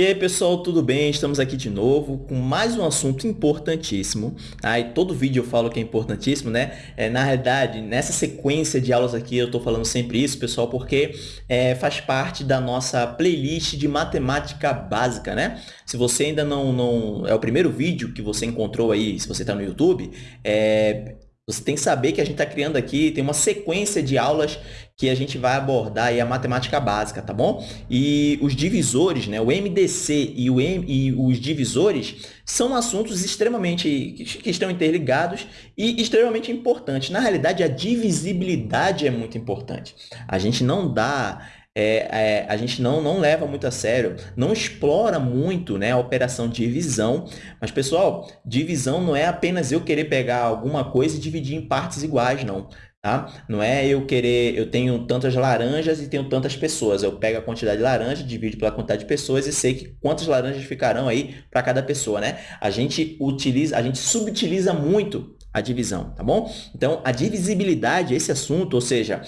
E aí, pessoal, tudo bem? Estamos aqui de novo com mais um assunto importantíssimo. Tá? E todo vídeo eu falo que é importantíssimo, né? É, na realidade, nessa sequência de aulas aqui, eu estou falando sempre isso, pessoal, porque é, faz parte da nossa playlist de matemática básica, né? Se você ainda não, não... É o primeiro vídeo que você encontrou aí, se você está no YouTube, é, você tem que saber que a gente está criando aqui, tem uma sequência de aulas que a gente vai abordar a matemática básica, tá bom? E os divisores, né, o MDC e, o M, e os divisores são assuntos extremamente que estão interligados e extremamente importantes. Na realidade, a divisibilidade é muito importante. A gente não dá é, é, a gente não, não leva muito a sério, não explora muito né, a operação divisão. Mas, pessoal, divisão não é apenas eu querer pegar alguma coisa e dividir em partes iguais, não. Tá? Não é eu querer, eu tenho tantas laranjas e tenho tantas pessoas. Eu pego a quantidade de laranja, divido pela quantidade de pessoas e sei que quantas laranjas ficarão aí para cada pessoa, né? A gente utiliza, a gente subutiliza muito a divisão, tá bom? Então, a divisibilidade, esse assunto, ou seja,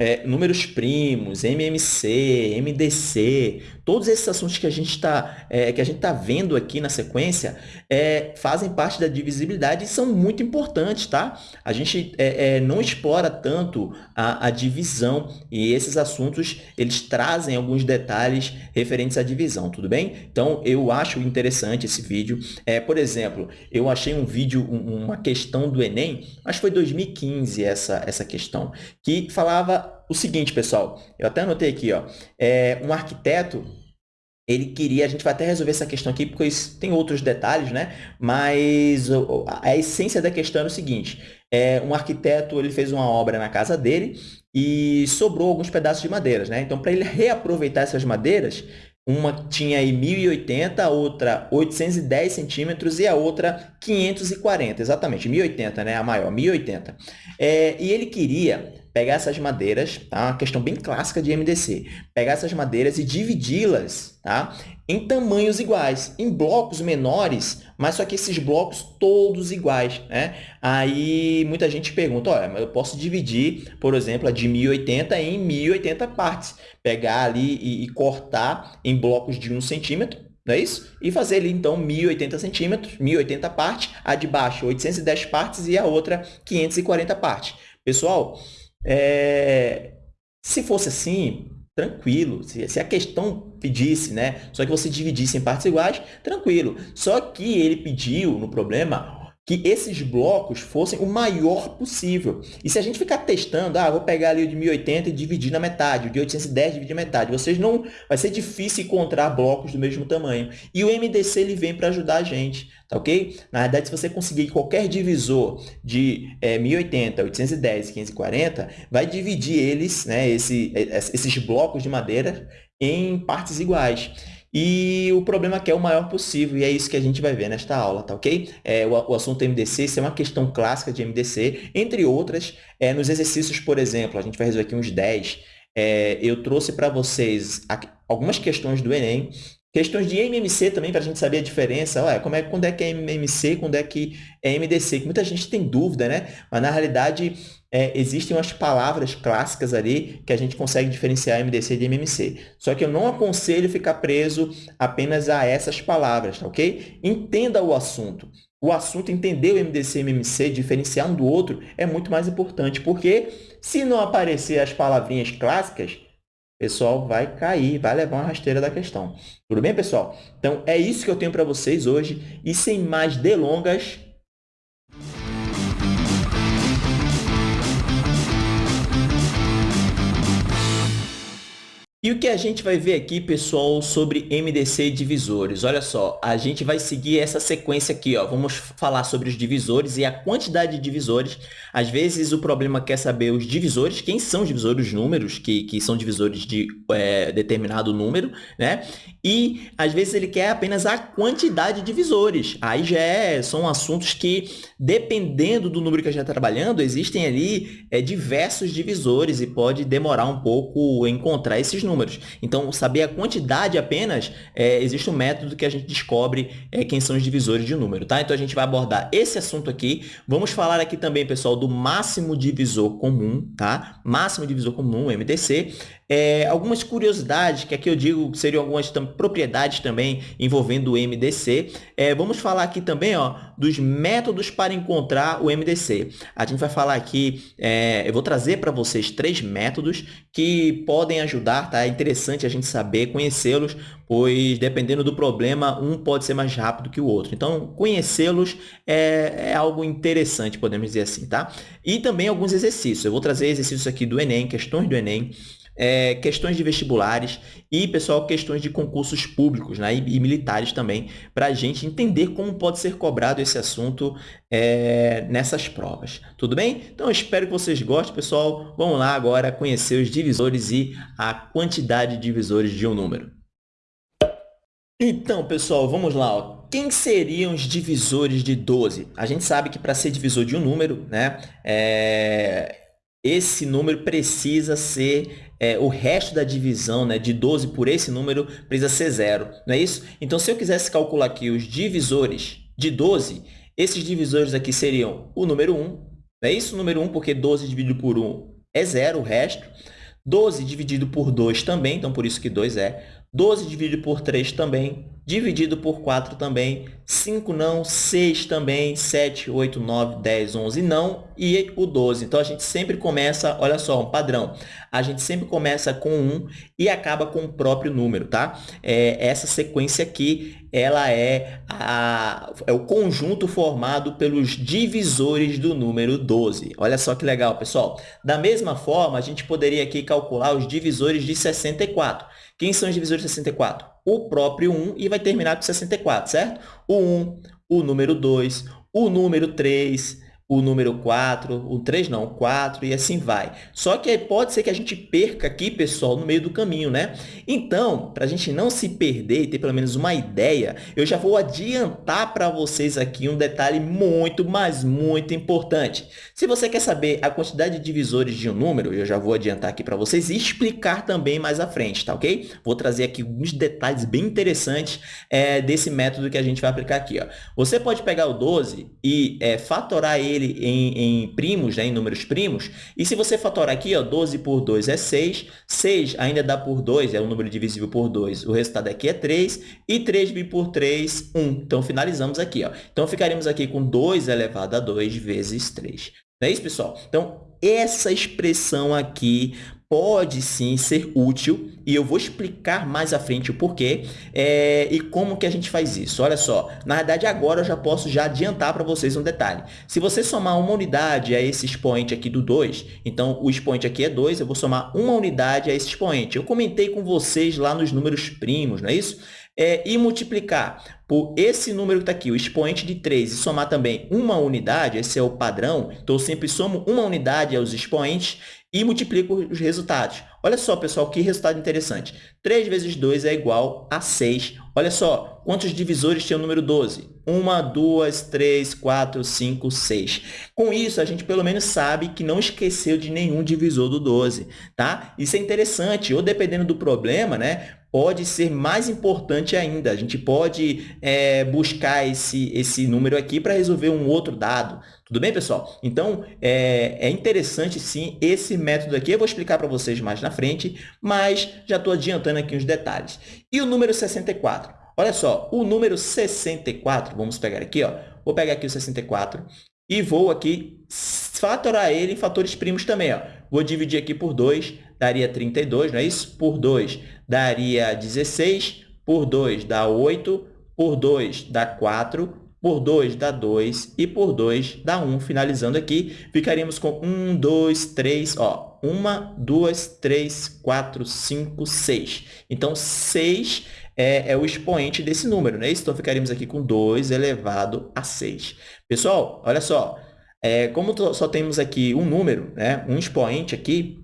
é, números primos, MMC, MDC, todos esses assuntos que a gente está é, que a gente tá vendo aqui na sequência é, fazem parte da divisibilidade e são muito importantes, tá? A gente é, é, não explora tanto a, a, divisão e esses assuntos eles trazem alguns detalhes referentes à divisão, tudo bem? Então, eu acho interessante esse vídeo. É, por exemplo, eu achei um vídeo, uma questão do Enem, acho que foi 2015 essa, essa questão, que falava o seguinte, pessoal, eu até anotei aqui, ó, é, um arquiteto, ele queria, a gente vai até resolver essa questão aqui, porque tem outros detalhes, né? Mas a essência da questão é o seguinte, é, um arquiteto, ele fez uma obra na casa dele e sobrou alguns pedaços de madeiras, né? Então, para ele reaproveitar essas madeiras, uma tinha aí 1.080, a outra 810 centímetros e a outra 540, exatamente, 1.080, né? A maior, 1.080. É, e ele queria pegar essas madeiras, tá? Uma questão bem clássica de MDC. Pegar essas madeiras e dividi-las, tá? Em tamanhos iguais, em blocos menores, mas só que esses blocos todos iguais, né? Aí muita gente pergunta, olha, eu posso dividir, por exemplo, a de 1080 em 1080 partes. Pegar ali e, e cortar em blocos de 1 centímetro, não é isso? E fazer ali, então, 1080 centímetros, 1080 partes, a de baixo 810 partes e a outra 540 partes. Pessoal, é, se fosse assim, tranquilo. Se, se, a questão pedisse, né? Só que você dividisse em partes iguais, tranquilo. Só que ele pediu no problema que esses blocos fossem o maior possível. E se a gente ficar testando, ah, vou pegar ali o de 1080 e dividir na metade, o de 810 dividir na metade, vocês não, vai ser difícil encontrar blocos do mesmo tamanho. E o MDC ele vem para ajudar a gente, tá ok? Na verdade, se você conseguir qualquer divisor de é, 1080, 810 e 540, vai dividir eles, né, esse, esses blocos de madeira em partes iguais. E o problema é que é o maior possível, e é isso que a gente vai ver nesta aula, tá ok? É, o, o assunto MDC, isso é uma questão clássica de MDC, entre outras, é, nos exercícios, por exemplo, a gente vai resolver aqui uns 10, é, eu trouxe para vocês algumas questões do Enem, Questões de MMC também, para a gente saber a diferença. Ué, como é, quando é que é MMC, quando é que é MDC? Que muita gente tem dúvida, né? Mas, na realidade, é, existem umas palavras clássicas ali que a gente consegue diferenciar MDC de MMC. Só que eu não aconselho ficar preso apenas a essas palavras, tá ok? Entenda o assunto. O assunto, entender o MDC e MMC, diferenciar um do outro, é muito mais importante, porque se não aparecer as palavrinhas clássicas, pessoal vai cair, vai levar uma rasteira da questão. Tudo bem, pessoal? Então, é isso que eu tenho para vocês hoje. E sem mais delongas, E o que a gente vai ver aqui, pessoal, sobre MDC e divisores? Olha só, a gente vai seguir essa sequência aqui, ó. Vamos falar sobre os divisores e a quantidade de divisores. Às vezes, o problema quer saber os divisores, quem são os divisores, os números, que, que são divisores de é, determinado número, né? E, às vezes, ele quer apenas a quantidade de divisores. Aí já é, são assuntos que, dependendo do número que a gente está trabalhando, existem ali é, diversos divisores e pode demorar um pouco encontrar esses números números. Então, saber a quantidade apenas, é, existe um método que a gente descobre é, quem são os divisores de número, tá? Então, a gente vai abordar esse assunto aqui. Vamos falar aqui também, pessoal, do máximo divisor comum, tá? Máximo divisor comum, MDC. É, algumas curiosidades, que aqui eu digo seriam algumas tam propriedades também envolvendo o MDC. É, vamos falar aqui também ó, dos métodos para encontrar o MDC. A gente vai falar aqui, é, eu vou trazer para vocês três métodos que podem ajudar, tá? É interessante a gente saber, conhecê-los, pois dependendo do problema, um pode ser mais rápido que o outro. Então, conhecê-los é, é, algo interessante, podemos dizer assim, tá? E também alguns exercícios. Eu vou trazer exercícios aqui do Enem, questões do Enem, é, questões de vestibulares e, pessoal, questões de concursos públicos né, e, e militares também, para a gente entender como pode ser cobrado esse assunto é, nessas provas. Tudo bem? Então, espero que vocês gostem, pessoal. Vamos lá agora conhecer os divisores e a quantidade de divisores de um número. Então, pessoal, vamos lá. Ó. Quem seriam os divisores de 12? A gente sabe que para ser divisor de um número, né, é... esse número precisa ser é, o resto da divisão né, de 12 por esse número precisa ser zero, não é isso? Então, se eu quisesse calcular aqui os divisores de 12, esses divisores aqui seriam o número 1, não é isso? O número 1, porque 12 dividido por 1 é zero, o resto. 12 dividido por 2 também, então por isso que 2 é. 12 dividido por 3 também, dividido por 4 também, 5 não, 6 também, 7, 8, 9, 10, 11 não e o 12. Então, a gente sempre começa, olha só, um padrão, a gente sempre começa com 1 e acaba com o próprio número, tá? É, essa sequência aqui, ela é, a, é o conjunto formado pelos divisores do número 12. Olha só que legal, pessoal. Da mesma forma, a gente poderia aqui calcular os divisores de 64. Quem são os divisores de 64? O próprio 1 e vai terminar com 64, certo? O 1, o número 2, o número 3, o número 4, o 3 não, o 4 e assim vai. Só que pode ser que a gente perca aqui, pessoal, no meio do caminho, né? Então, para a gente não se perder e ter pelo menos uma ideia, eu já vou adiantar para vocês aqui um detalhe muito, mas muito importante. Se você quer saber a quantidade de divisores de um número, eu já vou adiantar aqui para vocês e explicar também mais à frente, tá ok? Vou trazer aqui alguns detalhes bem interessantes é, desse método que a gente vai aplicar aqui. Ó. Você pode pegar o 12 e é, fatorar ele ele em, em primos, né, em números primos, e se você fatorar aqui, ó, 12 por 2 é 6, 6 ainda dá por 2, é um número divisível por 2, o resultado aqui é 3, e 3 por 3, 1. Então, finalizamos aqui. Ó. Então, ficaríamos aqui com 2 elevado a 2 vezes 3. Não é isso, pessoal? Então, essa expressão aqui pode sim ser útil e eu vou explicar mais à frente o porquê é, e como que a gente faz isso. Olha só, na verdade agora eu já posso já adiantar para vocês um detalhe. Se você somar uma unidade a esse expoente aqui do 2, então o expoente aqui é 2, eu vou somar uma unidade a esse expoente. Eu comentei com vocês lá nos números primos, não é isso? É, e multiplicar por esse número que está aqui, o expoente de 3, e somar também uma unidade, esse é o padrão, então eu sempre somo uma unidade aos expoentes e multiplico os resultados. Olha só, pessoal, que resultado interessante. 3 vezes 2 é igual a 6. Olha só, quantos divisores tem o número 12? 1, 2, 3, 4, 5, 6. Com isso, a gente pelo menos sabe que não esqueceu de nenhum divisor do 12. Tá? Isso é interessante, ou dependendo do problema, né, pode ser mais importante ainda. A gente pode é, buscar esse, esse número aqui para resolver um outro dado. Tudo bem, pessoal? Então, é, é interessante, sim, esse método aqui. Eu vou explicar para vocês mais na frente, mas já estou adiantando aqui os detalhes. E o número 64? Olha só, o número 64, vamos pegar aqui, ó, vou pegar aqui o 64 e vou aqui fatorar ele em fatores primos também. Ó. Vou dividir aqui por 2, daria 32, não é isso? Por 2 daria 16, por 2 dá 8, por 2 dá 4, por 2 dá 2 e por 2 dá 1. Finalizando aqui, ficaríamos com 1, 2, 3, ó, 1, 2, 3, 4, 5, 6. Então, 6 é, é o expoente desse número, né? Então, ficaríamos aqui com 2 elevado a 6. Pessoal, olha só, é, como só temos aqui um número, né? um expoente aqui,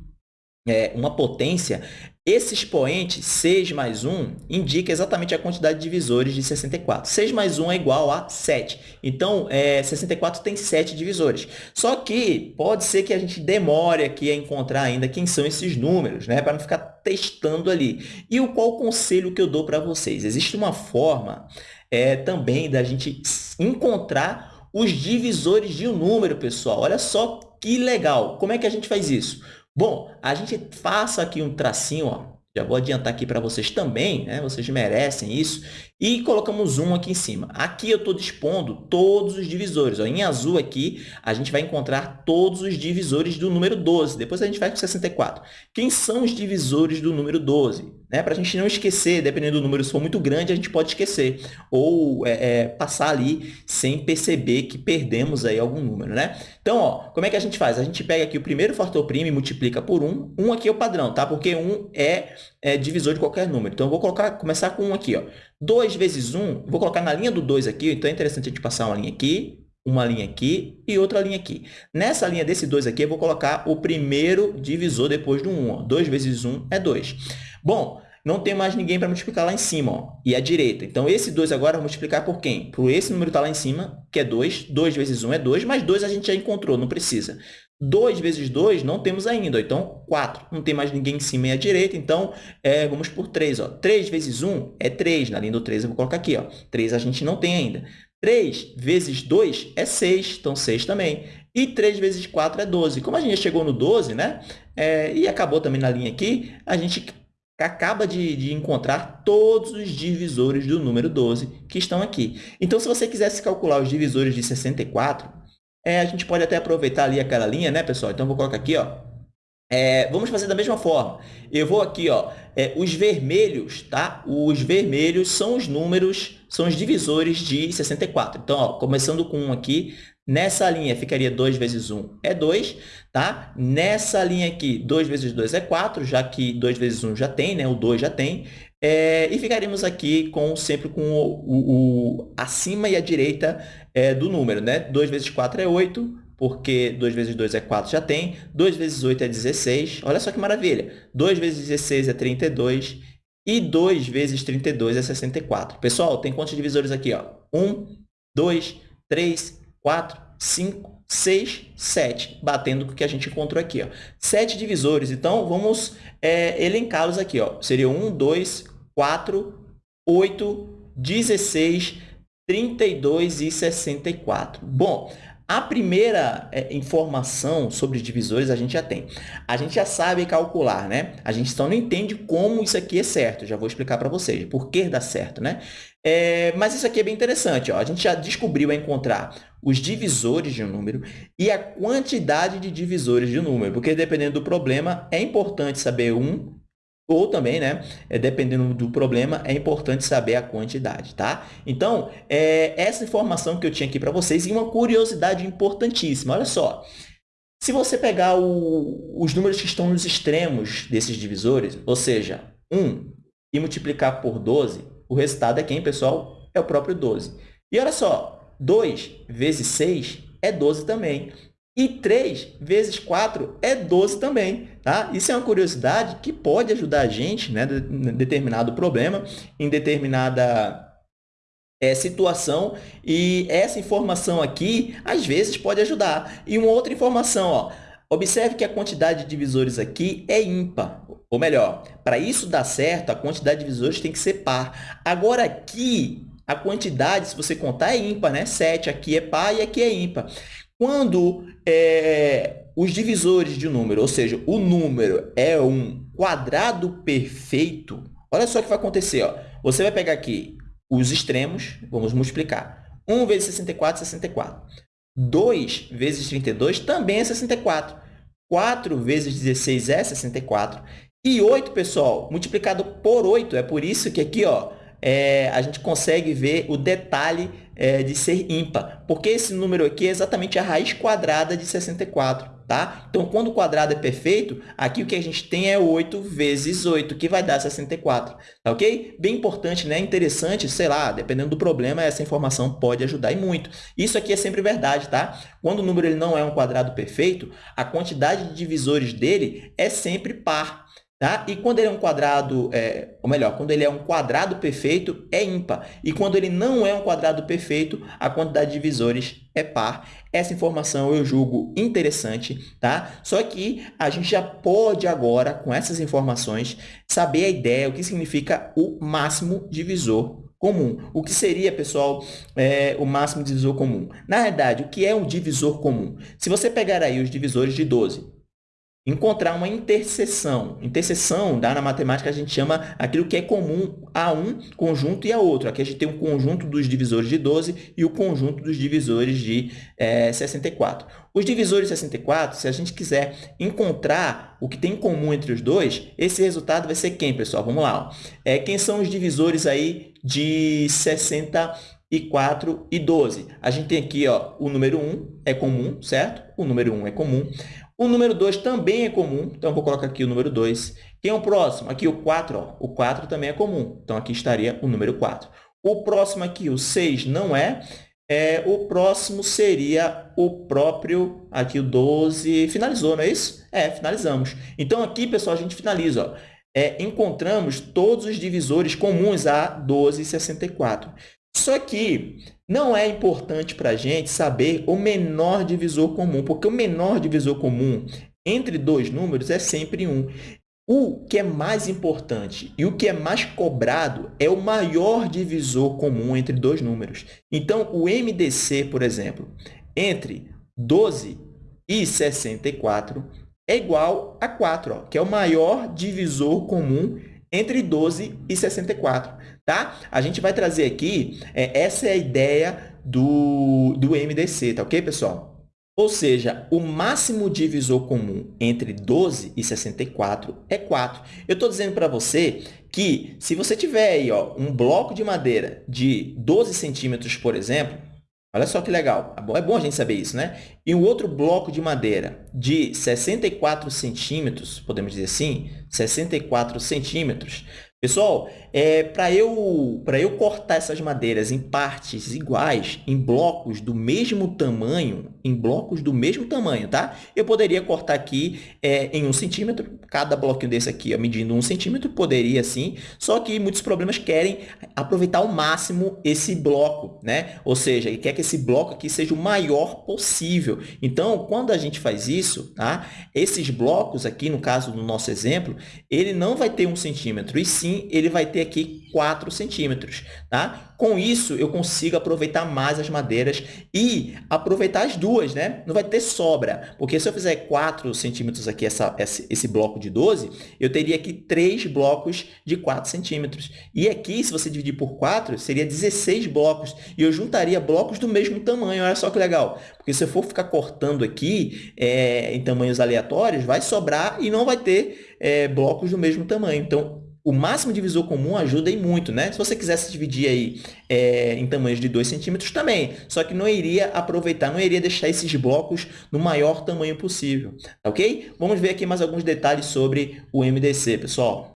é, uma potência, esse expoente, 6 mais 1, indica exatamente a quantidade de divisores de 64. 6 mais 1 é igual a 7. Então, é, 64 tem 7 divisores. Só que pode ser que a gente demore aqui a encontrar ainda quem são esses números, né? para não ficar testando ali. E o qual conselho que eu dou para vocês? Existe uma forma é, também da gente encontrar os divisores de um número, pessoal. Olha só que legal. Como é que a gente faz isso? Bom, a gente faça aqui um tracinho, ó, já vou adiantar aqui para vocês também, né? vocês merecem isso. E colocamos um aqui em cima. Aqui eu estou dispondo todos os divisores. Ó. Em azul aqui, a gente vai encontrar todos os divisores do número 12. Depois a gente vai para 64. Quem são os divisores do número 12? Né? Para a gente não esquecer, dependendo do número, se for muito grande, a gente pode esquecer. Ou é, é, passar ali sem perceber que perdemos aí algum número. Né? Então, ó, como é que a gente faz? A gente pega aqui o primeiro fator primo e multiplica por 1. 1 aqui é o padrão, tá? porque 1 é, é divisor de qualquer número. Então, eu vou colocar, começar com 1 aqui. Ó. 2 vezes 1, vou colocar na linha do 2 aqui. Então, é interessante a gente passar uma linha aqui, uma linha aqui e outra linha aqui. Nessa linha desse 2 aqui, eu vou colocar o primeiro divisor depois do 1. Ó. 2 vezes 1 é 2. Bom, não tem mais ninguém para multiplicar lá em cima, ó, e à direita. Então, esse 2 agora eu vou multiplicar por quem? Por esse número que está lá em cima, que é 2. 2 vezes 1 é 2, mas 2 a gente já encontrou, não precisa. 2 vezes 2 não temos ainda, ó, então 4. Não tem mais ninguém em cima e à direita, então é, vamos por 3. Ó. 3 vezes 1 é 3, na linha do 3 eu vou colocar aqui. Ó. 3 a gente não tem ainda. 3 vezes 2 é 6, então 6 também. E 3 vezes 4 é 12. Como a gente chegou no 12, né? É, e acabou também na linha aqui, a gente acaba de, de, encontrar todos os divisores do número 12 que estão aqui. Então, se você quisesse calcular os divisores de 64, é, a gente pode até aproveitar ali aquela linha, né, pessoal? Então, vou colocar aqui, ó. É, vamos fazer da mesma forma. Eu vou aqui, ó, é, os vermelhos, tá? Os vermelhos são os números, são os divisores de 64. Então, ó, começando com 1 aqui, Nessa linha ficaria 2 vezes 1 é 2, tá? Nessa linha aqui, 2 vezes 2 é 4, já que 2 vezes 1 já tem, né? O 2 já tem. É, e ficaremos aqui com, sempre com o, o, o acima e a direita é, do número, né? 2 vezes 4 é 8, porque 2 vezes 2 é 4, já tem. 2 vezes 8 é 16. Olha só que maravilha. 2 vezes 16 é 32. E 2 vezes 32 é 64. Pessoal, tem quantos divisores aqui? Ó? 1, 2, 3, 4, 5, 6, 7, batendo com o que a gente encontrou aqui. Ó. 7 divisores, então vamos é, elencá-los aqui. Ó. Seria 1, 2, 4, 8, 16, 32 e 64. Bom, a primeira é, informação sobre divisores a gente já tem. A gente já sabe calcular, né? A gente só não entende como isso aqui é certo. Já vou explicar para vocês por que dá certo, né? É, mas isso aqui é bem interessante. Ó. A gente já descobriu a encontrar os divisores de um número e a quantidade de divisores de um número, porque dependendo do problema, é importante saber um ou também, né, é, dependendo do problema, é importante saber a quantidade, tá? Então, é essa informação que eu tinha aqui para vocês e uma curiosidade importantíssima. Olha só, se você pegar o, os números que estão nos extremos desses divisores, ou seja, 1 e multiplicar por 12, o resultado é quem, pessoal? É o próprio 12. E olha só, 2 vezes 6 é 12 também. E 3 vezes 4 é 12 também. Tá? Isso é uma curiosidade que pode ajudar a gente né, em determinado problema, em determinada é, situação. E essa informação aqui, às vezes, pode ajudar. E uma outra informação, ó, observe que a quantidade de divisores aqui é ímpar. Ou melhor, para isso dar certo, a quantidade de divisores tem que ser par. Agora, aqui, a quantidade, se você contar, é ímpar, né? 7, aqui é par e aqui é ímpar. Quando é, os divisores de número, ou seja, o número é um quadrado perfeito, olha só o que vai acontecer. Ó. Você vai pegar aqui os extremos, vamos multiplicar. 1 vezes 64 é 64. 2 vezes 32 também é 64. 4 vezes 16 é 64. E 8, pessoal, multiplicado por 8, é por isso que aqui ó, é, a gente consegue ver o detalhe é, de ser ímpar, porque esse número aqui é exatamente a raiz quadrada de 64. Tá? Então, quando o quadrado é perfeito, aqui o que a gente tem é 8 vezes 8, que vai dar 64. Tá ok? Bem importante, né? Interessante, sei lá, dependendo do problema, essa informação pode ajudar e muito. Isso aqui é sempre verdade, tá? Quando o número ele não é um quadrado perfeito, a quantidade de divisores dele é sempre par. Tá? E quando ele é um quadrado, é, ou melhor, quando ele é um quadrado perfeito, é ímpar. E quando ele não é um quadrado perfeito, a quantidade de divisores é par. Essa informação eu julgo interessante, tá? Só que a gente já pode agora, com essas informações, saber a ideia, o que significa o máximo divisor comum. O que seria, pessoal, é, o máximo divisor comum? Na verdade, o que é um divisor comum? Se você pegar aí os divisores de 12, encontrar uma interseção. Interseção, na matemática, a gente chama aquilo que é comum a um conjunto e a outro. Aqui a gente tem o conjunto dos divisores de 12 e o conjunto dos divisores de é, 64. Os divisores de 64, se a gente quiser encontrar o que tem em comum entre os dois, esse resultado vai ser quem, pessoal? Vamos lá. Ó. É, quem são os divisores aí de 64 e 12? A gente tem aqui ó, o número 1 é comum, certo? O número 1 é comum. O número 2 também é comum, então vou colocar aqui o número 2. Quem é o próximo? Aqui o 4, ó. o 4 também é comum, então aqui estaria o número 4. O próximo aqui, o 6, não é. é. O próximo seria o próprio, aqui o 12, finalizou, não é isso? É, finalizamos. Então, aqui, pessoal, a gente finaliza. Ó. É, encontramos todos os divisores comuns a 12 e 64. Só que não é importante para a gente saber o menor divisor comum, porque o menor divisor comum entre dois números é sempre 1. O que é mais importante e o que é mais cobrado é o maior divisor comum entre dois números. Então, o MDC, por exemplo, entre 12 e 64 é igual a 4, ó, que é o maior divisor comum entre 12 e 64. Tá? A gente vai trazer aqui, é, essa é a ideia do, do MDC, tá ok, pessoal? Ou seja, o máximo divisor comum entre 12 e 64 é 4. Eu estou dizendo para você que se você tiver aí ó, um bloco de madeira de 12 centímetros, por exemplo, olha só que legal, é, é bom a gente saber isso, né? E um outro bloco de madeira de 64 centímetros, podemos dizer assim, 64 centímetros, Pessoal, é, para eu, eu cortar essas madeiras em partes iguais, em blocos do mesmo tamanho, em blocos do mesmo tamanho, tá? Eu poderia cortar aqui é, em um centímetro, cada bloquinho desse aqui ó, medindo um centímetro, poderia sim, só que muitos problemas querem aproveitar ao máximo esse bloco, né? Ou seja, ele quer que esse bloco aqui seja o maior possível. Então, quando a gente faz isso, tá? Esses blocos aqui, no caso do nosso exemplo, ele não vai ter um centímetro, e sim ele vai ter aqui 4 centímetros. Tá? Com isso, eu consigo aproveitar mais as madeiras e aproveitar as duas, né? Não vai ter sobra, porque se eu fizer 4 centímetros aqui, essa, esse bloco de 12, eu teria aqui 3 blocos de 4 centímetros. E aqui, se você dividir por 4, seria 16 blocos. E eu juntaria blocos do mesmo tamanho. Olha só que legal. Porque se eu for ficar cortando aqui é, em tamanhos aleatórios, vai sobrar e não vai ter é, blocos do mesmo tamanho. Então, o máximo divisor comum ajuda e muito, né? Se você quisesse dividir aí é, em tamanhos de 2 centímetros, também. Só que não iria aproveitar, não iria deixar esses blocos no maior tamanho possível, tá ok? Vamos ver aqui mais alguns detalhes sobre o MDC, pessoal.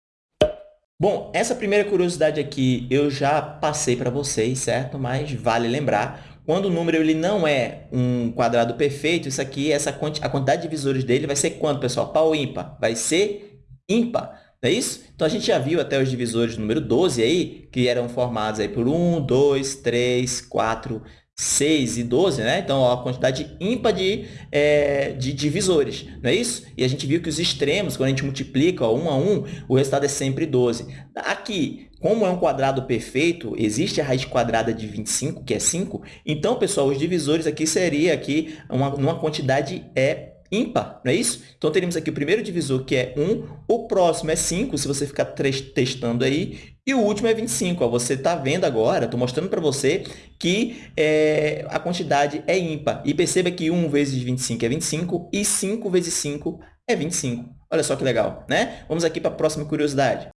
Bom, essa primeira curiosidade aqui eu já passei para vocês, certo? Mas vale lembrar, quando o número ele não é um quadrado perfeito, isso aqui, essa quanti a quantidade de divisores dele vai ser quanto, pessoal? Pau ímpar? Vai ser ímpar. Não é isso? Então, a gente já viu até os divisores número 12 aí, que eram formados aí por 1, 2, 3, 4, 6 e 12, né? Então, ó, a quantidade ímpar de, é, de divisores, não é isso? E a gente viu que os extremos, quando a gente multiplica ó, 1 a 1, o resultado é sempre 12. Aqui, como é um quadrado perfeito, existe a raiz quadrada de 25, que é 5. Então, pessoal, os divisores aqui seria aqui uma, uma quantidade é ímpar, não é isso? Então, teríamos aqui o primeiro divisor, que é 1, o próximo é 5, se você ficar testando aí, e o último é 25. Ó, você está vendo agora, estou mostrando para você que é, a quantidade é ímpar. E perceba que 1 vezes 25 é 25 e 5 vezes 5 é 25. Olha só que legal, né? Vamos aqui para a próxima curiosidade.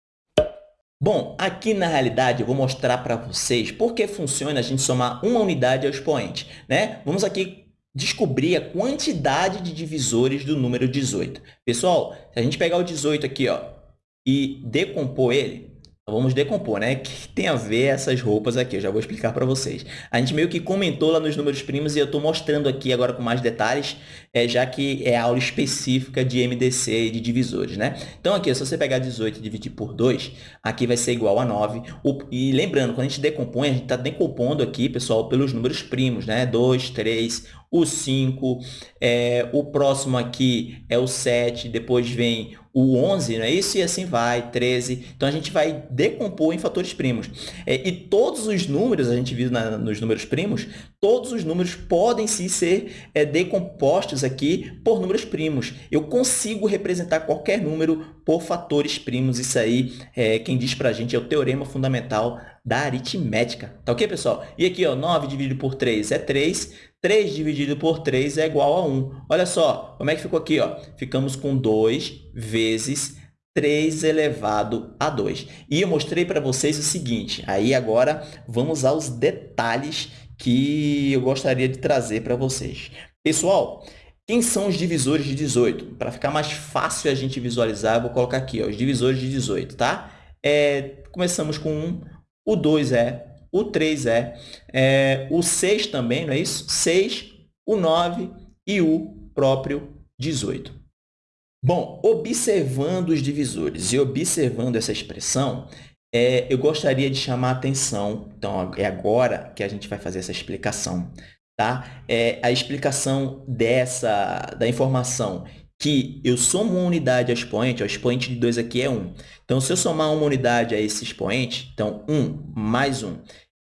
Bom, aqui na realidade eu vou mostrar para vocês por que funciona a gente somar uma unidade ao expoente. Né? Vamos aqui descobrir a quantidade de divisores do número 18. Pessoal, se a gente pegar o 18 aqui ó, e decompor ele, vamos decompor, né? Que tem a ver essas roupas aqui? Eu já vou explicar para vocês. A gente meio que comentou lá nos números primos e eu estou mostrando aqui agora com mais detalhes, é, já que é aula específica de MDC e de divisores, né? Então, aqui, se você pegar 18 e dividir por 2, aqui vai ser igual a 9. E lembrando, quando a gente decompõe, a gente está decompondo aqui, pessoal, pelos números primos, né? 2, 3, o 5, é, o próximo aqui é o 7, depois vem o 11, não é isso? E assim vai, 13. Então, a gente vai decompor em fatores primos. É, e todos os números, a gente viu na, nos números primos, todos os números podem sim ser é, decompostos aqui por números primos. Eu consigo representar qualquer número por fatores primos. Isso aí, é, quem diz para a gente, é o teorema fundamental da aritmética. Tá ok, pessoal? E aqui, ó, 9 dividido por 3 é 3. 3 dividido por 3 é igual a 1. Olha só, como é que ficou aqui? Ó? Ficamos com 2 vezes 3 elevado a 2. E eu mostrei para vocês o seguinte, aí agora vamos aos detalhes que eu gostaria de trazer para vocês. Pessoal, quem são os divisores de 18? Para ficar mais fácil a gente visualizar, eu vou colocar aqui ó, os divisores de 18, tá? É, começamos com 1, o 2 é o 3 é, é o 6 também, não é isso? 6, o 9 e o próprio 18. Bom, observando os divisores e observando essa expressão, é, eu gostaria de chamar a atenção, então é agora que a gente vai fazer essa explicação, tá? É a explicação dessa, da informação que eu somo uma unidade ao expoente, o expoente de 2 aqui é 1. Então, se eu somar uma unidade a esse expoente, então 1 mais 1,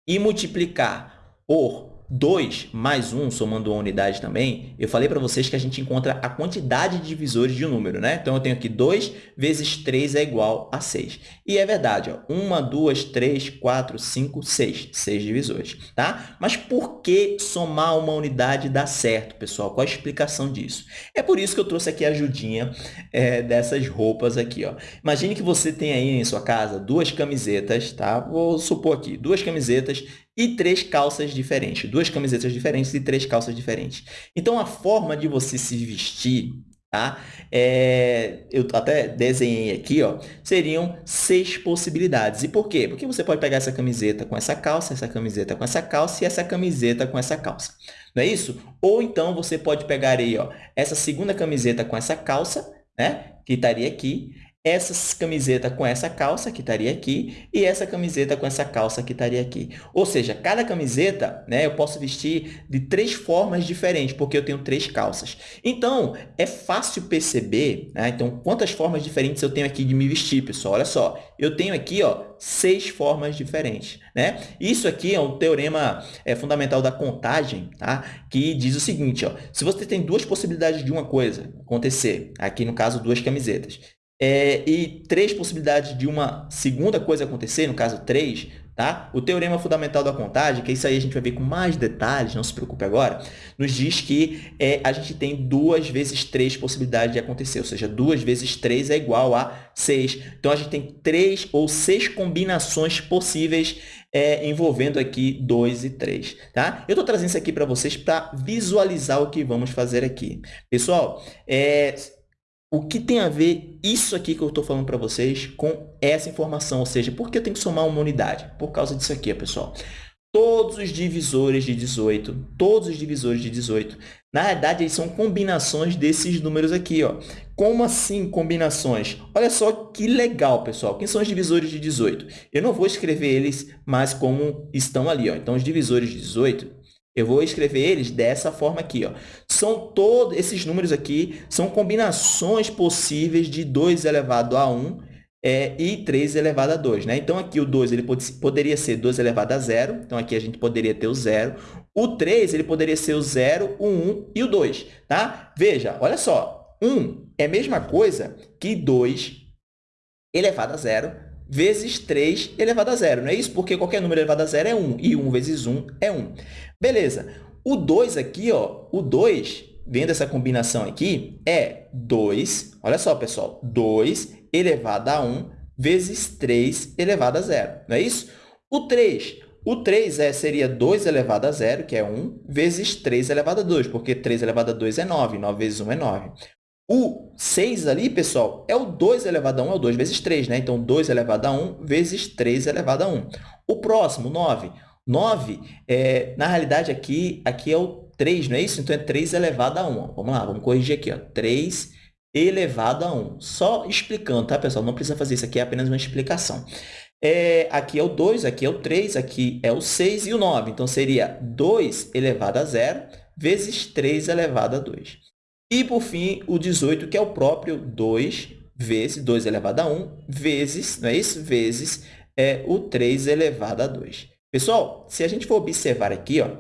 e multiplicar por 2 mais 1, somando uma unidade também, eu falei para vocês que a gente encontra a quantidade de divisores de um número, né? Então, eu tenho aqui 2 vezes 3 é igual a 6. E é verdade, ó, 1, 2, 3, 4, 5, 6. 6 divisores, tá? Mas por que somar uma unidade dá certo, pessoal? Qual a explicação disso? É por isso que eu trouxe aqui a ajudinha é, dessas roupas aqui, ó. Imagine que você tem aí em sua casa duas camisetas, tá? Vou supor aqui, duas camisetas e três calças diferentes, duas camisetas diferentes e três calças diferentes. Então, a forma de você se vestir, tá? É, eu até desenhei aqui, ó, seriam seis possibilidades. E por quê? Porque você pode pegar essa camiseta com essa calça, essa camiseta com essa calça e essa camiseta com essa calça. Não é isso? Ou então, você pode pegar aí, ó, essa segunda camiseta com essa calça, né? Que estaria aqui essa camiseta com essa calça, que estaria aqui, e essa camiseta com essa calça, que estaria aqui. Ou seja, cada camiseta né, eu posso vestir de três formas diferentes, porque eu tenho três calças. Então, é fácil perceber né, então, quantas formas diferentes eu tenho aqui de me vestir, pessoal. Olha só, eu tenho aqui ó, seis formas diferentes. Né? Isso aqui é um teorema é, fundamental da contagem, tá? que diz o seguinte, ó, se você tem duas possibilidades de uma coisa acontecer, aqui no caso duas camisetas, é, e três possibilidades de uma segunda coisa acontecer, no caso três, tá? O teorema fundamental da contagem, que isso aí a gente vai ver com mais detalhes, não se preocupe agora, nos diz que é, a gente tem duas vezes três possibilidades de acontecer, ou seja, duas vezes três é igual a seis. Então, a gente tem três ou seis combinações possíveis é, envolvendo aqui 2 e 3, tá? Eu estou trazendo isso aqui para vocês para visualizar o que vamos fazer aqui. Pessoal, é, o que tem a ver isso aqui que eu estou falando para vocês com essa informação? Ou seja, por que eu tenho que somar uma unidade? Por causa disso aqui, pessoal. Todos os divisores de 18, todos os divisores de 18, na verdade, eles são combinações desses números aqui. Ó. Como assim combinações? Olha só que legal, pessoal. Quem são os divisores de 18? Eu não vou escrever eles mais como estão ali. Ó. Então, os divisores de 18 eu vou escrever eles dessa forma aqui. Ó. São todos esses números aqui, são combinações possíveis de 2 elevado a 1 é, e 3 elevado a 2. Né? Então, aqui o 2 ele pode, poderia ser 2 elevado a 0. Então, aqui a gente poderia ter o 0. O 3 ele poderia ser o 0, o 1 e o 2. Tá? Veja, olha só. 1 é a mesma coisa que 2 elevado a 0 vezes 3 elevado a zero. Não é isso? Porque qualquer número elevado a zero é 1, e 1 vezes 1 é 1. Beleza. O 2 aqui, ó, o 2, vendo essa combinação aqui, é 2, olha só, pessoal, 2 elevado a 1 vezes 3 elevado a zero. Não é isso? O 3, o 3 é, seria 2 elevado a zero, que é 1, vezes 3 elevado a 2, porque 3 elevado a 2 é 9, 9 vezes 1 é 9. O 6 ali, pessoal, é o 2 elevado a 1, é o 2 vezes 3, né? Então, 2 elevado a 1 vezes 3 elevado a 1. O próximo, 9. 9, é, na realidade, aqui, aqui é o 3, não é isso? Então, é 3 elevado a 1. Vamos lá, vamos corrigir aqui. Ó. 3 elevado a 1. Só explicando, tá, pessoal? Não precisa fazer isso aqui, é apenas uma explicação. É, aqui é o 2, aqui é o 3, aqui é o 6 e o 9. Então, seria 2 elevado a 0 vezes 3 elevado a 2. E, por fim, o 18, que é o próprio 2 vezes 2 elevado a 1, vezes, não é isso? Vezes é, o 3 elevado a 2. Pessoal, se a gente for observar aqui, ó,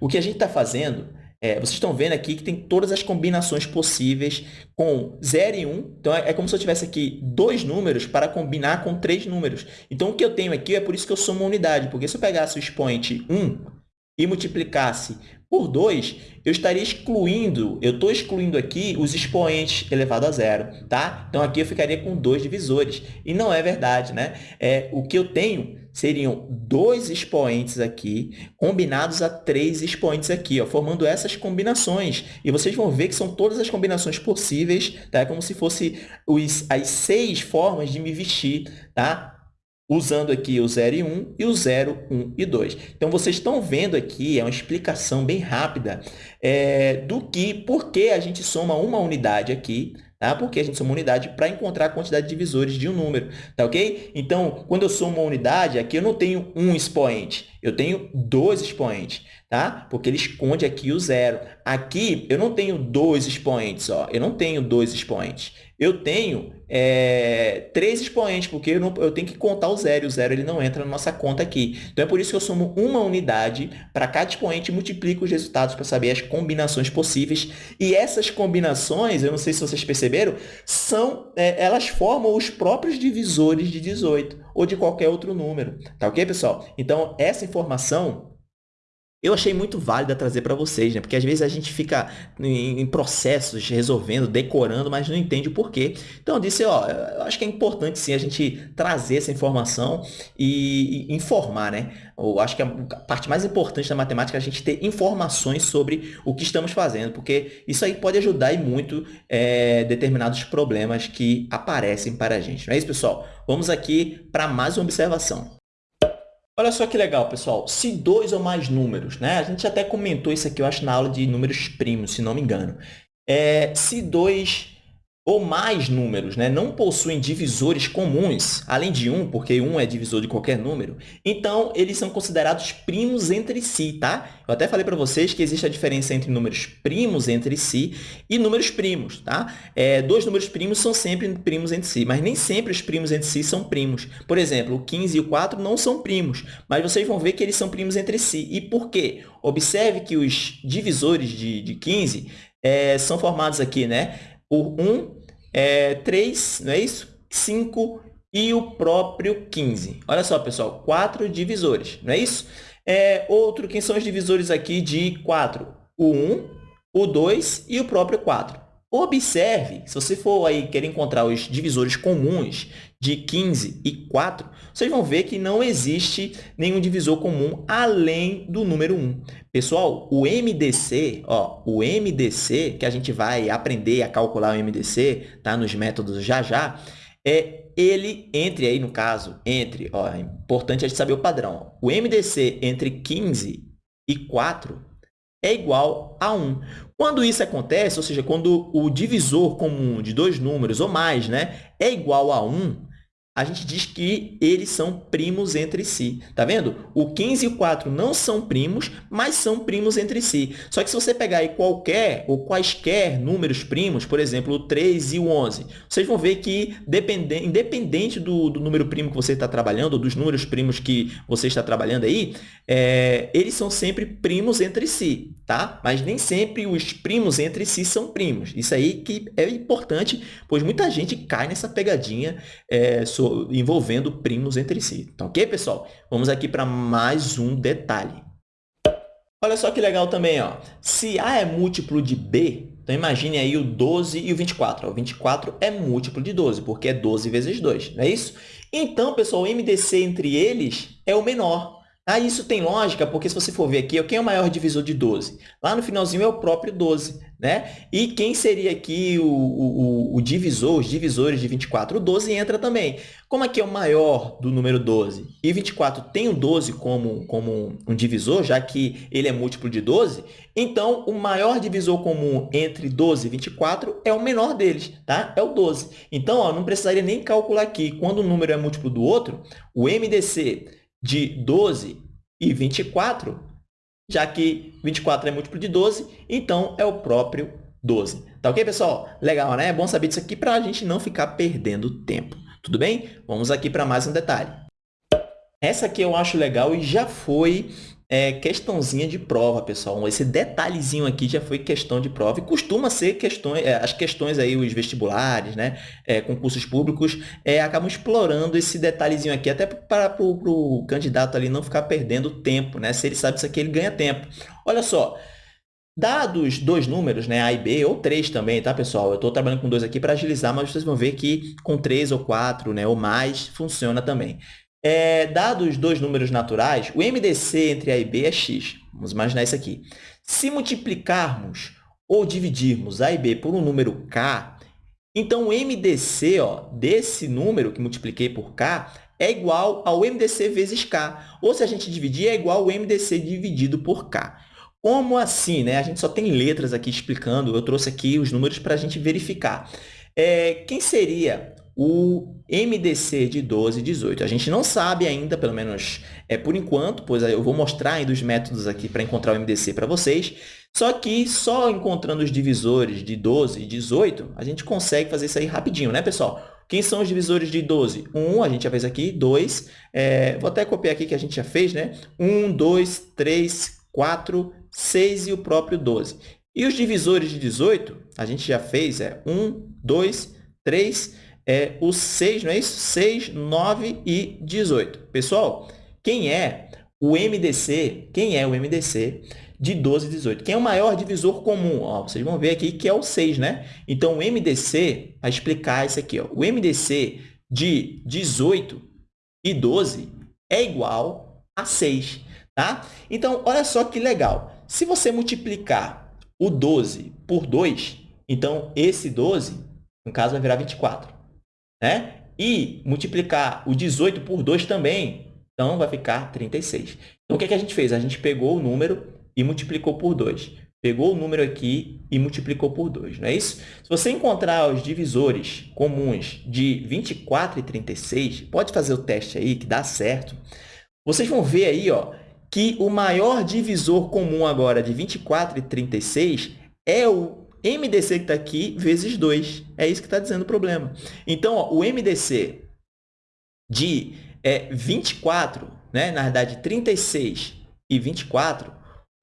o que a gente está fazendo, é, vocês estão vendo aqui que tem todas as combinações possíveis com 0 e 1. Então, é, é como se eu tivesse aqui dois números para combinar com três números. Então, o que eu tenho aqui é por isso que eu sou uma unidade, porque se eu pegasse o expoente 1 e multiplicasse por 2, eu estaria excluindo, eu estou excluindo aqui os expoentes elevado a zero, tá? Então, aqui eu ficaria com dois divisores. E não é verdade, né? É, o que eu tenho seriam dois expoentes aqui, combinados a três expoentes aqui, ó, formando essas combinações. E vocês vão ver que são todas as combinações possíveis, tá? É como se fosse os, as seis formas de me vestir, tá? Usando aqui o 0 e 1 e o 0, 1 e 2. Então, vocês estão vendo aqui, é uma explicação bem rápida é, do que, por que a gente soma uma unidade aqui, tá? porque a gente soma uma unidade para encontrar a quantidade de divisores de um número, tá ok? Então, quando eu somo uma unidade, aqui eu não tenho um expoente, eu tenho dois expoentes, tá? Porque ele esconde aqui o zero. Aqui, eu não tenho dois expoentes, ó. eu não tenho dois expoentes eu tenho é, três expoentes, porque eu, não, eu, tenho que contar o zero, e o zero ele não entra na nossa conta aqui. Então, é por isso que eu somo uma unidade para cada expoente e multiplico os resultados para saber as combinações possíveis. E essas combinações, eu não sei se vocês perceberam, são, é, elas formam os próprios divisores de 18 ou de qualquer outro número. Tá ok, pessoal? Então, essa informação eu achei muito válida trazer para vocês, né? Porque às vezes a gente fica em, processos resolvendo, decorando, mas não entende o porquê. Então eu disse, ó, eu acho que é importante sim a gente trazer essa informação e, e informar, né? Eu acho que a parte mais importante da matemática é a gente ter informações sobre o que estamos fazendo, porque isso aí pode ajudar e muito é, determinados problemas que aparecem para a gente. Não é isso, pessoal? Vamos aqui para mais uma observação. Olha só que legal, pessoal. Se dois ou mais números, né? A gente até comentou isso aqui, eu acho, na aula de números primos, se não me engano. É, se dois ou mais números né, não possuem divisores comuns, além de 1, porque 1 é divisor de qualquer número, então eles são considerados primos entre si, tá? Eu até falei para vocês que existe a diferença entre números primos entre si e números primos, tá? É, dois números primos são sempre primos entre si, mas nem sempre os primos entre si são primos. Por exemplo, o 15 e o 4 não são primos, mas vocês vão ver que eles são primos entre si. E por quê? Observe que os divisores de, de 15 é, são formados aqui, né? Por 1, é, 3, não é isso? 5 e o próprio 15. Olha só, pessoal, quatro divisores, não é isso? É, outro, quem são os divisores aqui de 4? O 1, o 2 e o próprio 4. Observe, se você for aí querer encontrar os divisores comuns de 15 e 4, vocês vão ver que não existe nenhum divisor comum além do número 1. Pessoal, o MDC, ó, o MDC, que a gente vai aprender a calcular o MDC tá, nos métodos já já, é ele entre aí, no caso, entre, ó, é importante a gente saber o padrão. O MDC entre 15 e 4 é igual a 1. Quando isso acontece, ou seja, quando o divisor comum de dois números ou mais né, é igual a 1, a gente diz que eles são primos entre si. Tá vendo? O 15 e o 4 não são primos, mas são primos entre si. Só que se você pegar aí qualquer ou quaisquer números primos, por exemplo, o 3 e o 11, vocês vão ver que, independente do, do número primo que você está trabalhando, ou dos números primos que você está trabalhando aí, é, eles são sempre primos entre si, tá? Mas nem sempre os primos entre si são primos. Isso aí que é importante, pois muita gente cai nessa pegadinha é, sobre envolvendo primos entre si. Tá ok, pessoal? Vamos aqui para mais um detalhe. Olha só que legal também, ó. Se A é múltiplo de B, então imagine aí o 12 e o 24. O 24 é múltiplo de 12, porque é 12 vezes 2, não é isso? Então, pessoal, o MDC entre eles é o menor. Ah, isso tem lógica, porque se você for ver aqui, quem é o maior divisor de 12? Lá no finalzinho é o próprio 12, né? E quem seria aqui o, o, o divisor, os divisores de 24? O 12 entra também. Como aqui é o maior do número 12 e 24 tem o 12 como, como um divisor, já que ele é múltiplo de 12, então o maior divisor comum entre 12 e 24 é o menor deles, tá? É o 12. Então, ó, não precisaria nem calcular aqui. Quando um número é múltiplo do outro, o MDC de 12 e 24 já que 24 é múltiplo de 12, então é o próprio 12. Tá ok, pessoal? Legal, né? É bom saber disso aqui para a gente não ficar perdendo tempo. Tudo bem? Vamos aqui para mais um detalhe. Essa aqui eu acho legal e já foi é, questãozinha de prova, pessoal. Esse detalhezinho aqui já foi questão de prova e costuma ser questões, é, as questões aí, os vestibulares, né, é, concursos públicos, é, acabam explorando esse detalhezinho aqui, até para o candidato ali não ficar perdendo tempo, né? Se ele sabe isso aqui, ele ganha tempo. Olha só, Dados dois números, né, A e B, ou três também, tá, pessoal? Eu estou trabalhando com dois aqui para agilizar, mas vocês vão ver que com três ou quatro, né, ou mais, funciona também. É, dados dois números naturais, o MDC entre A e B é x. Vamos imaginar isso aqui. Se multiplicarmos ou dividirmos A e B por um número k, então o MDC ó, desse número que multipliquei por k é igual ao MDC vezes k. Ou se a gente dividir, é igual ao MDC dividido por k. Como assim? Né? A gente só tem letras aqui explicando, eu trouxe aqui os números para a gente verificar. É, quem seria o MDC de 12 e 18. A gente não sabe ainda, pelo menos é por enquanto, pois eu vou mostrar ainda os métodos aqui para encontrar o MDC para vocês. Só que só encontrando os divisores de 12 e 18, a gente consegue fazer isso aí rapidinho, né, pessoal? Quem são os divisores de 12? 1, a gente já fez aqui, 2, é, vou até copiar aqui que a gente já fez, né? 1, 2, 3, 4, 6 e o próprio 12. E os divisores de 18, a gente já fez, é 1, 2, 3, é o 6, não é isso? 6, 9 e 18. Pessoal, quem é o MDC? Quem é o MDC de 12 e 18? Quem é o maior divisor comum? Ó, vocês vão ver aqui que é o 6, né? Então, o MDC, para explicar isso aqui, ó, o MDC de 18 e 12 é igual a 6, tá? Então, olha só que legal. Se você multiplicar o 12 por 2, então esse 12, no caso, vai virar 24 né? E multiplicar o 18 por 2 também, então vai ficar 36. Então, o que, é que a gente fez? A gente pegou o número e multiplicou por 2. Pegou o número aqui e multiplicou por 2, não é isso? Se você encontrar os divisores comuns de 24 e 36, pode fazer o teste aí, que dá certo. Vocês vão ver aí ó, que o maior divisor comum agora de 24 e 36 é o MDC que está aqui vezes 2. É isso que está dizendo o problema. Então, ó, o MDC de é, 24, né? na verdade, 36 e 24,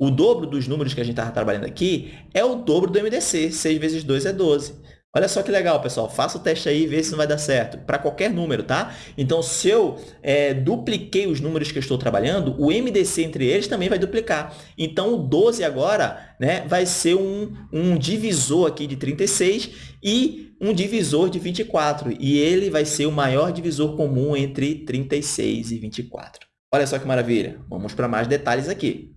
o dobro dos números que a gente estava trabalhando aqui é o dobro do MDC. 6 vezes 2 é 12. Olha só que legal, pessoal. Faça o teste aí e vê se vai dar certo. Para qualquer número, tá? Então, se eu é, dupliquei os números que eu estou trabalhando, o MDC entre eles também vai duplicar. Então, o 12 agora né, vai ser um, um divisor aqui de 36 e um divisor de 24. E ele vai ser o maior divisor comum entre 36 e 24. Olha só que maravilha. Vamos para mais detalhes aqui.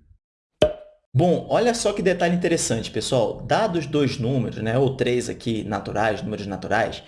Bom, olha só que detalhe interessante, pessoal. Dados dois números, né, ou três aqui naturais, números naturais,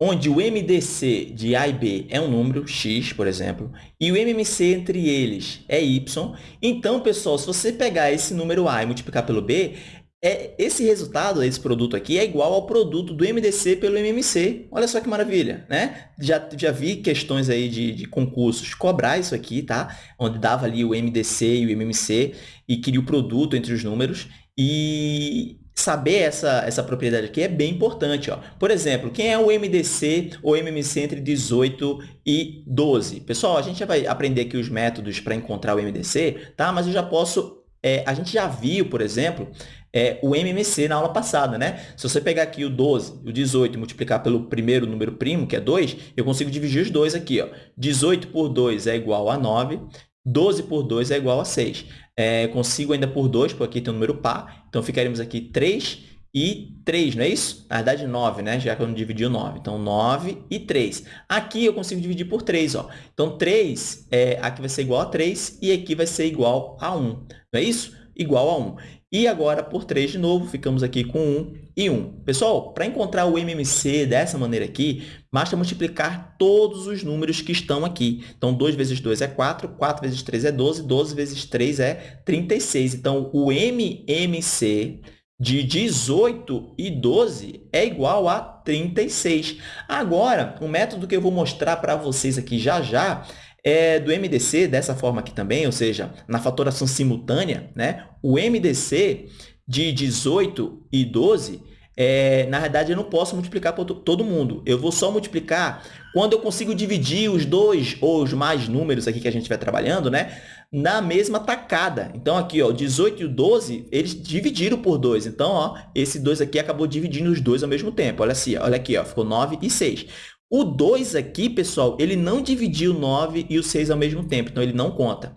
onde o MDC de A e B é um número, x, por exemplo, e o MMC entre eles é y, então, pessoal, se você pegar esse número A e multiplicar pelo B, é, esse resultado, esse produto aqui, é igual ao produto do MDC pelo MMC. Olha só que maravilha, né? Já, já vi questões aí de, de concursos cobrar isso aqui, tá? Onde dava ali o MDC e o MMC e queria o produto entre os números. E saber essa, essa propriedade aqui é bem importante. Ó. Por exemplo, quem é o MDC ou MMC entre 18 e 12? Pessoal, a gente já vai aprender aqui os métodos para encontrar o MDC, tá? mas eu já posso... É, a gente já viu, por exemplo, é, o MMC na aula passada, né? Se você pegar aqui o 12 e o 18 e multiplicar pelo primeiro número primo, que é 2, eu consigo dividir os dois aqui. Ó. 18 por 2 é igual a 9, 12 por 2 é igual a 6. É, consigo ainda por 2, porque aqui tem o número par, então ficaremos aqui 3 e 3, não é isso? Na verdade, 9, né? Já que eu não dividi o 9. Então, 9 e 3. Aqui eu consigo dividir por 3, ó. Então, 3, é, aqui vai ser igual a 3 e aqui vai ser igual a 1. Não é isso? Igual a 1. E agora, por 3 de novo, ficamos aqui com 1 e 1. Pessoal, para encontrar o MMC dessa maneira aqui, basta multiplicar todos os números que estão aqui. Então, 2 vezes 2 é 4, 4 vezes 3 é 12, 12 vezes 3 é 36. Então, o MMC de 18 e 12 é igual a 36. Agora, o método que eu vou mostrar para vocês aqui já já é, do MDC, dessa forma aqui também, ou seja, na fatoração simultânea, né? o MDC de 18 e 12, é, na verdade, eu não posso multiplicar por todo mundo. Eu vou só multiplicar quando eu consigo dividir os dois ou os mais números aqui que a gente vai trabalhando, né? Na mesma tacada. Então, aqui, ó, 18 e o 12, eles dividiram por 2. Então, ó, esse 2 aqui acabou dividindo os dois ao mesmo tempo. Olha, assim, olha aqui, ó, ficou 9 e 6. O 2 aqui, pessoal, ele não dividiu o 9 e o 6 ao mesmo tempo, então ele não conta.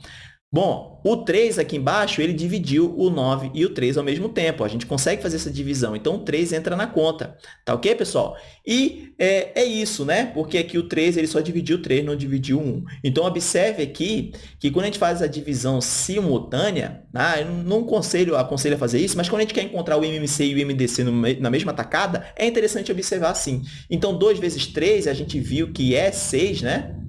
Bom, o 3 aqui embaixo, ele dividiu o 9 e o 3 ao mesmo tempo. A gente consegue fazer essa divisão. Então, o 3 entra na conta. Tá ok, pessoal? E é, é isso, né? Porque aqui o 3 ele só dividiu o 3, não dividiu o 1. Então, observe aqui que quando a gente faz a divisão simultânea, ah, eu não aconselho, aconselho a fazer isso, mas quando a gente quer encontrar o MMC e o MDC na mesma tacada, é interessante observar assim. Então, 2 vezes 3, a gente viu que é 6, né?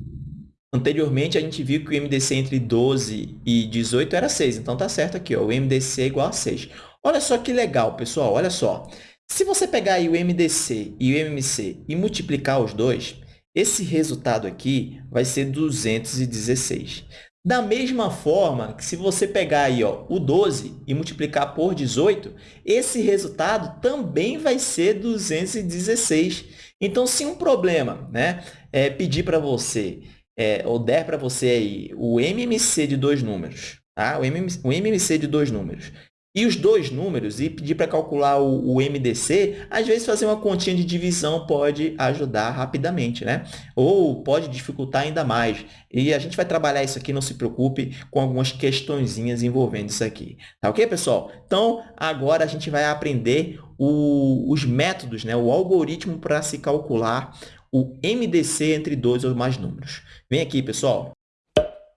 Anteriormente, a gente viu que o MDC entre 12 e 18 era 6. Então, está certo aqui, ó, o MDC é igual a 6. Olha só que legal, pessoal. Olha só. Se você pegar aí o MDC e o MMC e multiplicar os dois, esse resultado aqui vai ser 216. Da mesma forma que se você pegar aí, ó, o 12 e multiplicar por 18, esse resultado também vai ser 216. Então, se um problema né, é pedir para você é, ou der para você aí o MMC de dois números, tá? o, MMC, o MMC de dois números, e os dois números, e pedir para calcular o, o, MDC, às vezes fazer uma continha de divisão pode ajudar rapidamente, né? Ou pode dificultar ainda mais. E a gente vai trabalhar isso aqui, não se preocupe, com algumas questõezinhas envolvendo isso aqui. Tá ok, pessoal? Então, agora a gente vai aprender o, os métodos, né? o algoritmo para se calcular o MDC entre dois ou mais números. Vem aqui, pessoal.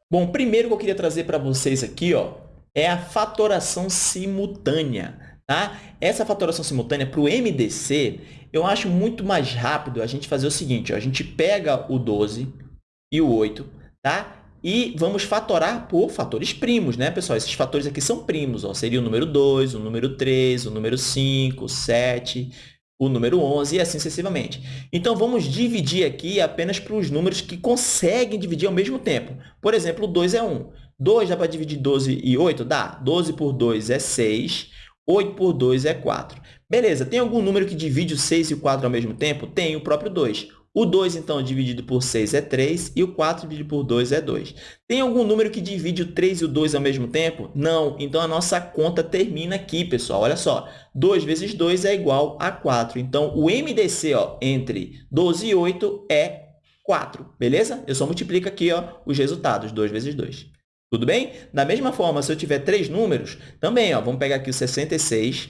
Bom, primeiro que eu queria trazer para vocês aqui ó, é a fatoração simultânea. Tá? Essa fatoração simultânea para o MDC, eu acho muito mais rápido a gente fazer o seguinte, ó, a gente pega o 12 e o 8, tá? E vamos fatorar por fatores primos, né, pessoal? Esses fatores aqui são primos, ó. Seria o número 2, o número 3, o número 5, 7, o número 11 e assim sucessivamente. Então, vamos dividir aqui apenas para os números que conseguem dividir ao mesmo tempo. Por exemplo, 2 é 1. 2 dá para dividir 12 e 8? Dá. 12 por 2 é 6. 8 por 2 é 4. Beleza, tem algum número que divide o 6 e o 4 ao mesmo tempo? Tem, o próprio 2. O 2, então, dividido por 6 é 3 e o 4 dividido por 2 é 2. Tem algum número que divide o 3 e o 2 ao mesmo tempo? Não. Então, a nossa conta termina aqui, pessoal. Olha só, 2 vezes 2 é igual a 4. Então, o MDC ó, entre 12 e 8 é 4, beleza? Eu só multiplico aqui ó, os resultados, 2 vezes 2. Tudo bem? Da mesma forma, se eu tiver três números, também ó, vamos pegar aqui o 66,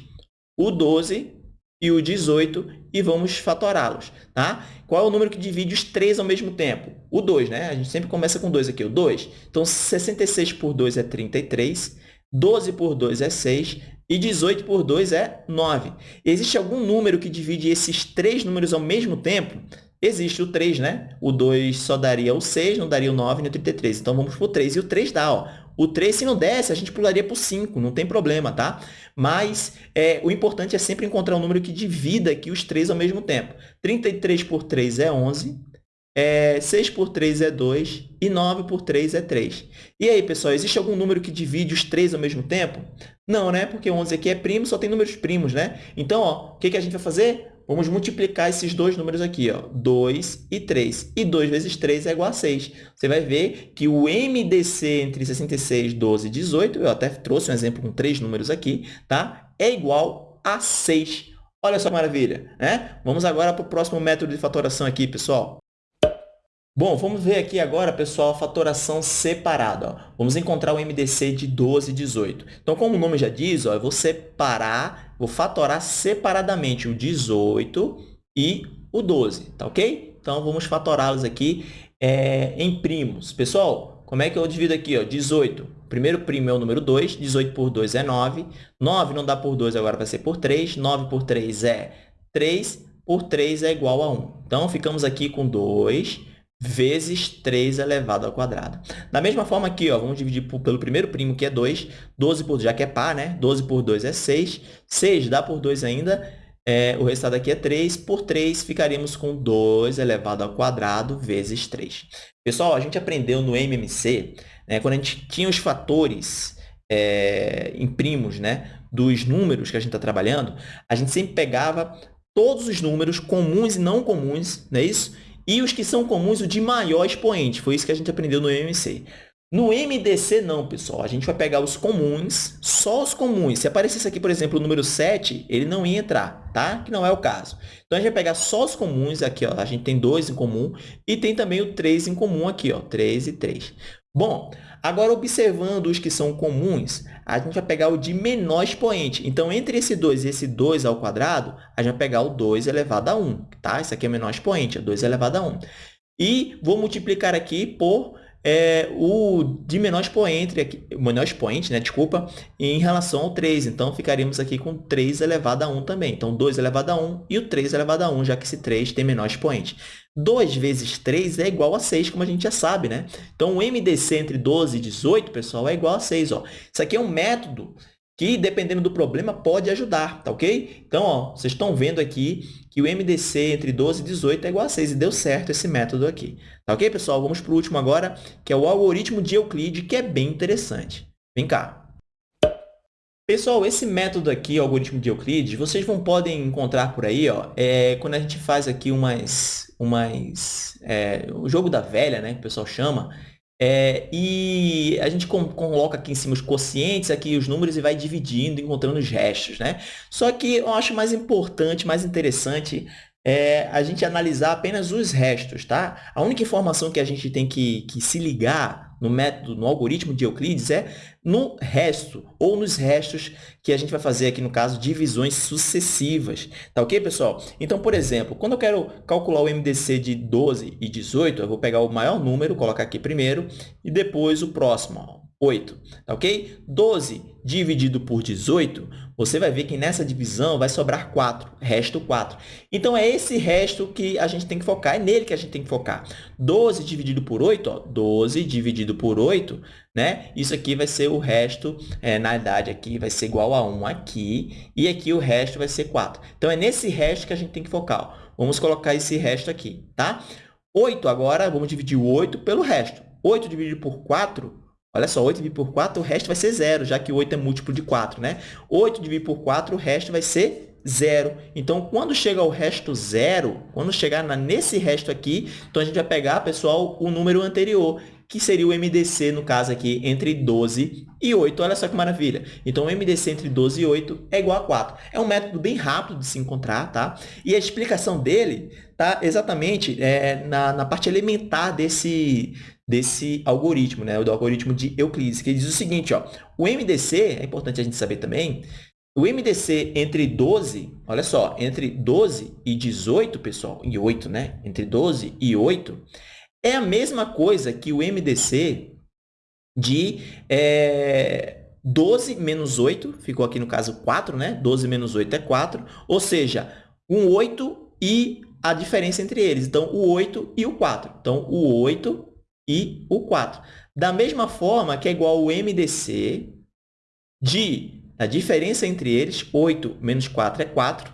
o 12 e o 18 e vamos fatorá-los, tá? Qual é o número que divide os três ao mesmo tempo? O 2, né? A gente sempre começa com 2 aqui, o 2. Então, 66 por 2 é 33, 12 por 2 é 6 e 18 por 2 é 9. Existe algum número que divide esses três números ao mesmo tempo? Existe o 3, né? O 2 só daria o 6, não daria o 9 nem o 33. Então, vamos para o 3. E o 3 dá, ó. O 3, se não desse, a gente pularia para o 5, não tem problema, tá? Mas é, o importante é sempre encontrar um número que divida aqui os três ao mesmo tempo. 33 por 3 é 11, é, 6 por 3 é 2 e 9 por 3 é 3. E aí, pessoal, existe algum número que divide os três ao mesmo tempo? Não, né? Porque 11 aqui é primo, só tem números primos, né? Então, o que, que a gente vai fazer? Vamos multiplicar esses dois números aqui, ó, 2 e 3. E 2 vezes 3 é igual a 6. Você vai ver que o MDC entre 66, 12 e 18, eu até trouxe um exemplo com três números aqui, tá? é igual a 6. Olha só que maravilha, né? Vamos agora para o próximo método de fatoração aqui, pessoal. Bom, vamos ver aqui agora, pessoal, a fatoração separada. Ó. Vamos encontrar o MDC de 12 e 18. Então, como o nome já diz, ó, eu vou separar, vou fatorar separadamente o 18 e o 12, tá ok? Então, vamos fatorá-los aqui é, em primos. Pessoal, como é que eu divido aqui? Ó? 18. Primeiro primo é o número 2, 18 por 2 é 9. 9 não dá por 2, agora vai ser por 3. 9 por 3 é 3, por 3 é igual a 1. Então, ficamos aqui com 2 vezes 3 elevado ao quadrado. Da mesma forma aqui, ó, vamos dividir por, pelo primeiro primo, que é 2. 12 por, já que é par, né? 12 por 2 é 6. 6 dá por 2 ainda. é, o resultado aqui é 3. Por 3, ficaríamos com 2 elevado ao quadrado vezes 3. Pessoal, a gente aprendeu no MMC, né, quando a gente tinha os fatores é, em primos né, dos números que a gente está trabalhando, a gente sempre pegava todos os números comuns e não comuns, não é isso? E os que são comuns, o de maior expoente. Foi isso que a gente aprendeu no MMC. No MDC, não, pessoal. A gente vai pegar os comuns, só os comuns. Se aparecesse aqui, por exemplo, o número 7, ele não ia entrar, tá? Que não é o caso. Então, a gente vai pegar só os comuns aqui, ó. A gente tem dois em comum e tem também o 3 em comum aqui, ó. 3 e 3. Bom, agora observando os que são comuns, a gente vai pegar o de menor expoente. Então, entre esse 2 e esse 2 ao quadrado, a gente vai pegar o 2 elevado a 1, tá? Isso aqui é o menor expoente, é 2 elevado a 1. E vou multiplicar aqui por é, o de menor expoente, menor expoente, né, desculpa, em relação ao 3. Então, ficaríamos aqui com 3 elevado a 1 também. Então, 2 elevado a 1 e o 3 elevado a 1, já que esse 3 tem menor expoente. 2 vezes 3 é igual a 6, como a gente já sabe, né? Então, o MDC entre 12 e 18, pessoal, é igual a 6. Ó. Isso aqui é um método que, dependendo do problema, pode ajudar, tá ok? Então, ó, vocês estão vendo aqui que o MDC entre 12 e 18 é igual a 6, e deu certo esse método aqui. Tá ok, pessoal? Vamos para o último agora, que é o algoritmo de Euclide, que é bem interessante. Vem cá. Pessoal, esse método aqui, algoritmo de Euclides, vocês vão podem encontrar por aí, ó, é, quando a gente faz aqui umas, umas é, o jogo da velha, né, que o pessoal chama, é, e a gente coloca aqui em cima os quocientes, aqui os números e vai dividindo, encontrando os restos, né? Só que eu acho mais importante, mais interessante é a gente analisar apenas os restos, tá? A única informação que a gente tem que, que se ligar no método, no algoritmo de Euclides, é no resto, ou nos restos que a gente vai fazer aqui, no caso, divisões sucessivas. Tá ok, pessoal? Então, por exemplo, quando eu quero calcular o MDC de 12 e 18, eu vou pegar o maior número, colocar aqui primeiro, e depois o próximo, 8, tá ok? 12 dividido por 18, você vai ver que nessa divisão vai sobrar 4, resto 4. Então, é esse resto que a gente tem que focar, é nele que a gente tem que focar. 12 dividido por 8, ó, 12 dividido por 8, né? Isso aqui vai ser o resto, é, na idade aqui, vai ser igual a 1 aqui, e aqui o resto vai ser 4. Então, é nesse resto que a gente tem que focar. Ó. Vamos colocar esse resto aqui, tá? 8 agora, vamos dividir o 8 pelo resto. 8 dividido por 4 Olha só, 8 dividido por 4, o resto vai ser zero, já que 8 é múltiplo de 4, né? 8 dividido por 4, o resto vai ser zero. Então, quando chega ao resto zero, quando chegar nesse resto aqui, então a gente vai pegar, pessoal, o número anterior, que seria o MDC, no caso aqui, entre 12 e 8. Olha só que maravilha. Então, o MDC entre 12 e 8 é igual a 4. É um método bem rápido de se encontrar, tá? E a explicação dele está exatamente é, na, na parte elementar desse, desse algoritmo, né? do algoritmo de Euclides, que diz o seguinte, ó, o MDC, é importante a gente saber também, o MDC entre 12, olha só, entre 12 e 18, pessoal, e 8, né? Entre 12 e 8, é a mesma coisa que o MDC de é, 12 menos 8, ficou aqui no caso 4, né? 12 menos 8 é 4, ou seja, um 8 e a diferença entre eles. Então, o 8 e o 4. Então, o 8 e o 4. Da mesma forma que é igual ao MDC de a diferença entre eles, 8 menos 4 é 4.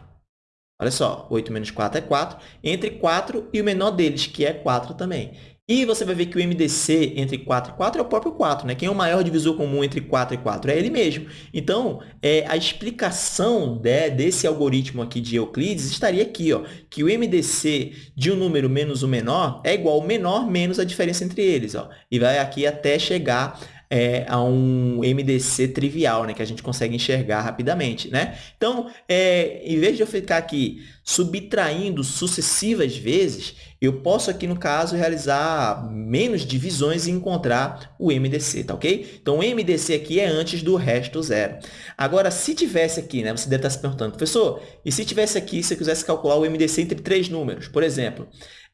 Olha só, 8 menos 4 é 4, entre 4 e o menor deles, que é 4 também. E você vai ver que o MDC entre 4 e 4 é o próprio 4, né? Quem é o maior divisor comum entre 4 e 4? É ele mesmo. Então, é, a explicação de, desse algoritmo aqui de Euclides estaria aqui, ó, que o MDC de um número menos o menor é igual ao menor menos a diferença entre eles. Ó, e vai aqui até chegar é, a um MDC trivial, né, que a gente consegue enxergar rapidamente. Né? Então, é, em vez de eu ficar aqui subtraindo sucessivas vezes, eu posso aqui, no caso, realizar menos divisões e encontrar o MDC, tá ok? Então, o MDC aqui é antes do resto zero. Agora, se tivesse aqui, né, você deve estar se perguntando, professor, e se tivesse aqui, se eu quisesse calcular o MDC entre três números, por exemplo,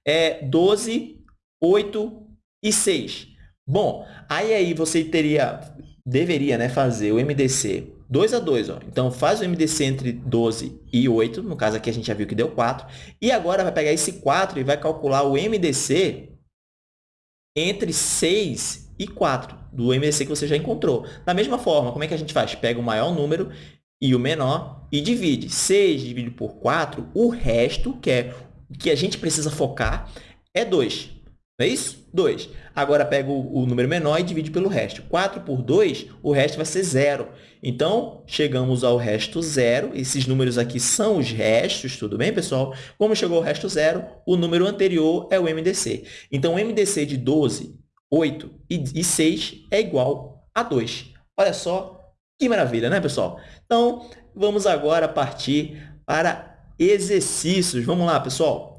é 12, 8 e 6. Bom, aí, aí você teria, deveria né, fazer o MDC 2 a 2. Ó. Então, faz o MDC entre 12 e 8. No caso aqui, a gente já viu que deu 4. E agora, vai pegar esse 4 e vai calcular o MDC entre 6 e 4, do MDC que você já encontrou. Da mesma forma, como é que a gente faz? Pega o maior número e o menor e divide. 6 dividido por 4, o resto, que é que a gente precisa focar, é 2. Não é isso? 2. Agora, pega o, o, número menor e divide pelo resto. 4 por 2, o resto vai ser 0. Então, chegamos ao resto zero. Esses números aqui são os restos, tudo bem, pessoal? Como chegou ao resto zero, o número anterior é o MDC. Então, o MDC de 12, 8 e 6 é igual a 2. Olha só que maravilha, né, pessoal? Então, vamos agora partir para exercícios. Vamos lá, pessoal.